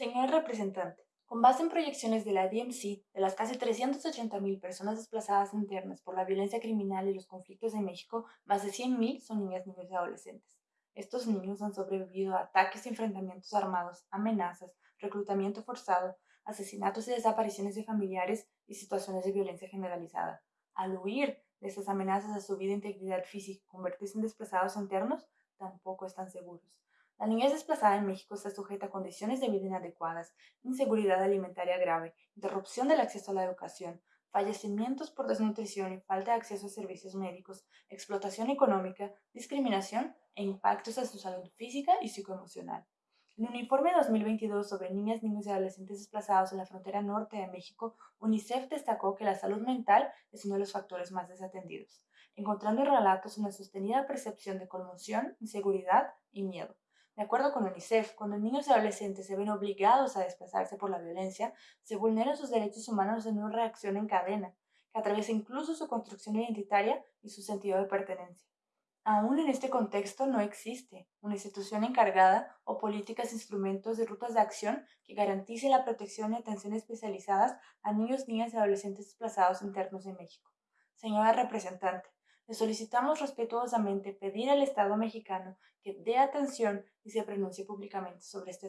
Señor representante, con base en proyecciones de la DMC, de las casi 380.000 personas desplazadas internas por la violencia criminal y los conflictos en México, más de 100.000 son niñas, niños y adolescentes. Estos niños han sobrevivido a ataques y enfrentamientos armados, amenazas, reclutamiento forzado, asesinatos y desapariciones de familiares y situaciones de violencia generalizada. Al huir de estas amenazas a su vida e integridad física convertirse en desplazados internos, tampoco están seguros. La niñez desplazada en México está sujeta a condiciones de vida inadecuadas, inseguridad alimentaria grave, interrupción del acceso a la educación, fallecimientos por desnutrición y falta de acceso a servicios médicos, explotación económica, discriminación e impactos a su salud física y psicoemocional. En un informe de 2022 sobre niñas, niños y adolescentes desplazados en la frontera norte de México, UNICEF destacó que la salud mental es uno de los factores más desatendidos, encontrando en relatos una sostenida percepción de conmoción, inseguridad y miedo. De acuerdo con UNICEF, cuando niños y adolescentes se ven obligados a desplazarse por la violencia, se vulneran sus derechos humanos en una reacción en cadena, que atraviesa incluso su construcción identitaria y su sentido de pertenencia. Aún en este contexto no existe una institución encargada o políticas, instrumentos y rutas de acción que garantice la protección y atención especializadas a niños, niñas y adolescentes desplazados internos en México. Señora representante, le solicitamos respetuosamente pedir al Estado mexicano que dé atención y se pronuncie públicamente sobre este tema.